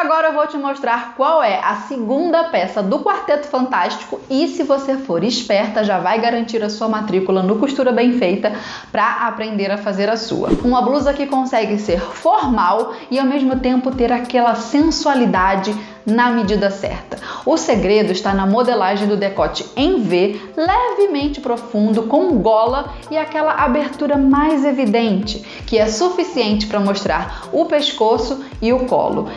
Agora eu vou te mostrar qual é a segunda peça do Quarteto Fantástico e se você for esperta já vai garantir a sua matrícula no Costura Bem Feita para aprender a fazer a sua. Uma blusa que consegue ser formal e ao mesmo tempo ter aquela sensualidade na medida certa. O segredo está na modelagem do decote em V, levemente profundo, com gola e aquela abertura mais evidente, que é suficiente para mostrar o pescoço e o colo.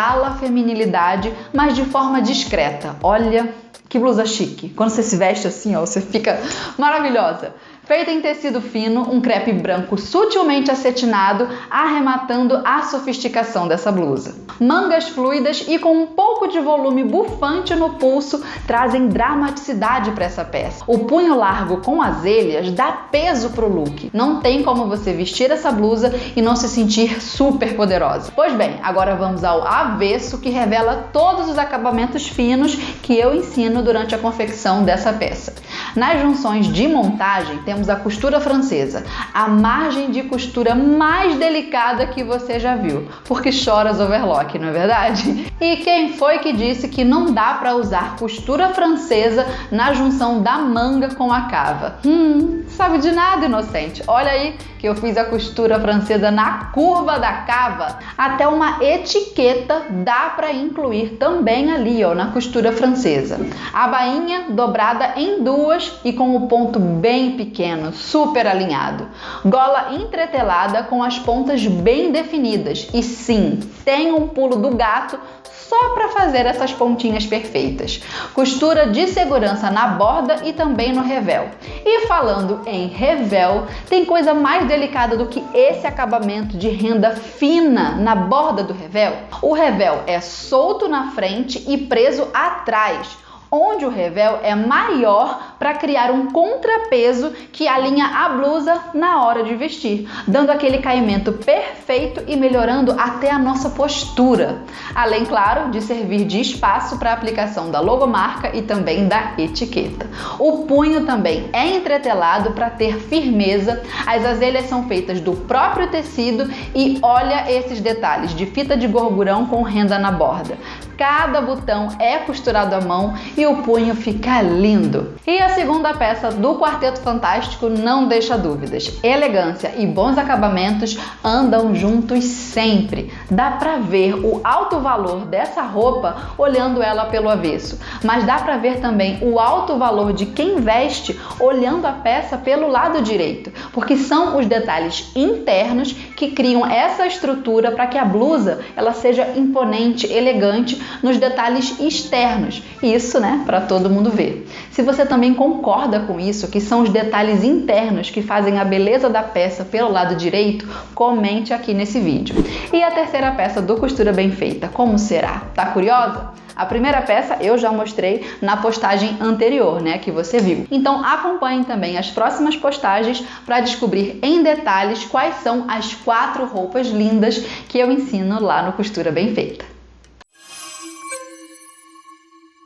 Exala a feminilidade, mas de forma discreta. Olha que blusa chique. Quando você se veste assim, ó, você fica maravilhosa feita em tecido fino, um crepe branco sutilmente acetinado, arrematando a sofisticação dessa blusa. Mangas fluidas e com um pouco de volume bufante no pulso trazem dramaticidade para essa peça. O punho largo com azelhas dá peso pro look. Não tem como você vestir essa blusa e não se sentir super poderosa. Pois bem, agora vamos ao avesso que revela todos os acabamentos finos que eu ensino durante a confecção dessa peça. Nas junções de montagem temos temos a costura francesa, a margem de costura mais delicada que você já viu, porque choras overlock, não é verdade? E quem foi que disse que não dá para usar costura francesa na junção da manga com a cava? Hum, sabe de nada, inocente. Olha aí que eu fiz a costura francesa na curva da cava. Até uma etiqueta dá para incluir também ali, ó, na costura francesa. A bainha dobrada em duas e com o ponto bem pequeno pequeno, super alinhado. Gola entretelada com as pontas bem definidas. E sim, tem um pulo do gato só para fazer essas pontinhas perfeitas. Costura de segurança na borda e também no revel. E falando em revel, tem coisa mais delicada do que esse acabamento de renda fina na borda do revel? O revel é solto na frente e preso atrás onde o revel é maior para criar um contrapeso que alinha a blusa na hora de vestir, dando aquele caimento perfeito e melhorando até a nossa postura. Além, claro, de servir de espaço para a aplicação da logomarca e também da etiqueta. O punho também é entretelado para ter firmeza. As azelhas são feitas do próprio tecido e olha esses detalhes de fita de gorgurão com renda na borda. Cada botão é costurado à mão e o punho fica lindo. E a segunda peça do Quarteto Fantástico não deixa dúvidas. Elegância e bons acabamentos andam juntos sempre. Dá para ver o alto valor dessa roupa olhando ela pelo avesso, mas dá para ver também o alto valor de quem veste olhando a peça pelo lado direito, porque são os detalhes internos que criam essa estrutura para que a blusa ela seja imponente, elegante nos detalhes externos. Isso, né, para todo mundo ver. Se você também concorda com isso, que são os detalhes internos que fazem a beleza da peça pelo lado direito, comente aqui nesse vídeo. E a terceira peça do Costura Bem Feita, como será? Tá curiosa? A primeira peça eu já mostrei na postagem anterior, né, que você viu. Então acompanhe também as próximas postagens para descobrir em detalhes quais são as quatro roupas lindas que eu ensino lá no Costura Bem Feita.